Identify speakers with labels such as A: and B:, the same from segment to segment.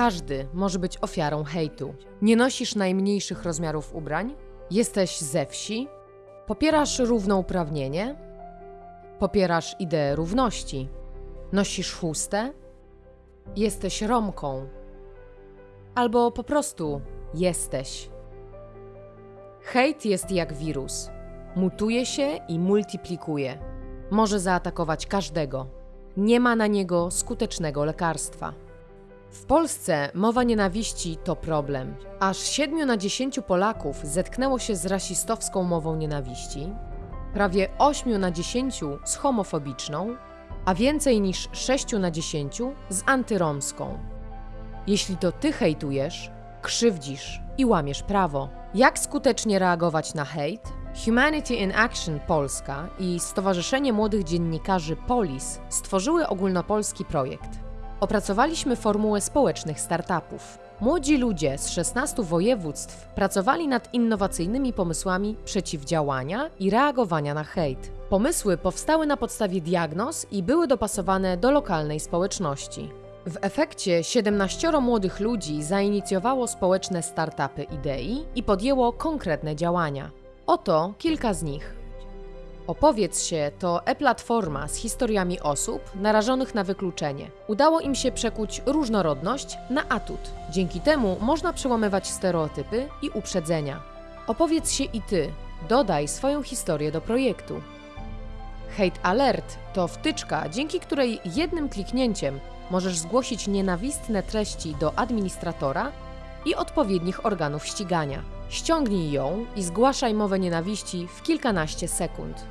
A: każdy może być ofiarą hejtu. Nie nosisz najmniejszych rozmiarów ubrań? Jesteś ze wsi? Popierasz równouprawnienie? Popierasz ideę równości? Nosisz chustę? Jesteś Romką? Albo po prostu jesteś. Hejt jest jak wirus. Mutuje się i multiplikuje. Może zaatakować każdego. Nie ma na niego skutecznego lekarstwa. W Polsce mowa nienawiści to problem. Aż 7 na 10 Polaków zetknęło się z rasistowską mową nienawiści, prawie 8 na 10 z homofobiczną, a więcej niż 6 na 10 z antyromską. Jeśli to ty hejtujesz, krzywdzisz i łamiesz prawo. Jak skutecznie reagować na hejt? Humanity in Action Polska i Stowarzyszenie Młodych Dziennikarzy Polis stworzyły ogólnopolski projekt. Opracowaliśmy formułę społecznych startupów. Młodzi ludzie z 16 województw pracowali nad innowacyjnymi pomysłami przeciwdziałania i reagowania na hejt. Pomysły powstały na podstawie diagnoz i były dopasowane do lokalnej społeczności. W efekcie 17 młodych ludzi zainicjowało społeczne startupy idei i podjęło konkretne działania. Oto kilka z nich. Opowiedz się to e-platforma z historiami osób narażonych na wykluczenie. Udało im się przekuć różnorodność na atut. Dzięki temu można przełamywać stereotypy i uprzedzenia. Opowiedz się i ty. Dodaj swoją historię do projektu. Hate Alert to wtyczka, dzięki której jednym kliknięciem możesz zgłosić nienawistne treści do administratora i odpowiednich organów ścigania. Ściągnij ją i zgłaszaj mowę nienawiści w kilkanaście sekund.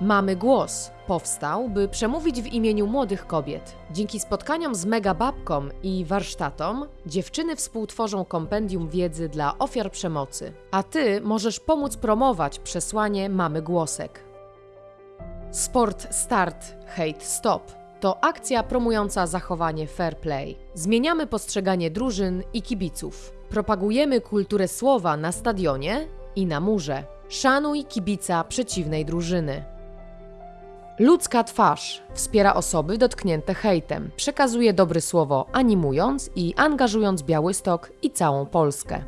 A: Mamy Głos powstał, by przemówić w imieniu młodych kobiet. Dzięki spotkaniom z megababką i warsztatom, dziewczyny współtworzą kompendium wiedzy dla ofiar przemocy. A ty możesz pomóc promować przesłanie Mamy Głosek. Sport Start Hate Stop to akcja promująca zachowanie fair play. Zmieniamy postrzeganie drużyn i kibiców. Propagujemy kulturę słowa na stadionie i na murze. Szanuj kibica przeciwnej drużyny. Ludzka twarz wspiera osoby dotknięte hejtem, przekazuje dobre słowo, animując i angażując Białystok i całą Polskę.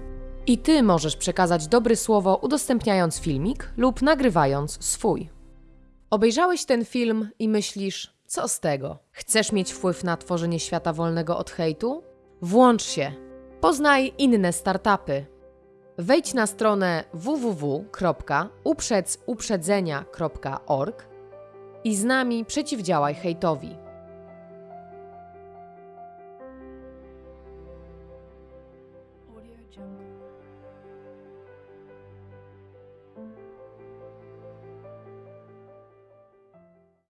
A: I ty możesz przekazać dobre słowo, udostępniając filmik lub nagrywając swój. Obejrzałeś ten film i myślisz, co z tego? Chcesz mieć wpływ na tworzenie świata wolnego od hejtu? Włącz się. Poznaj inne startupy. Wejdź na stronę www.uprzedzuprzedzenia.org i z nami przeciwdziałaj hejtowi.
B: Audio Jungle.